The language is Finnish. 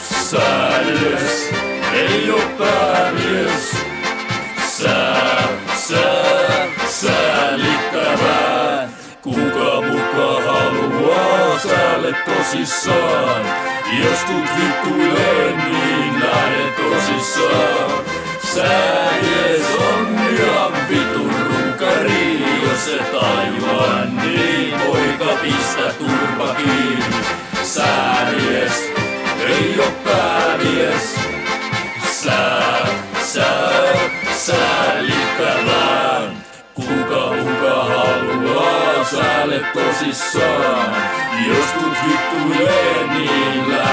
Saludos, el opamius. Sa, sa, säilyttämään. Kuka muka haluaa säälle tosissaan? Jos tut vittuilee, niin näin tosissaan. Sää on ihan vitun runkari, jos se tajua, niin poika pistä turpa kiinni. Sää säälle tosissaan? Jos tuut vittuilee, niin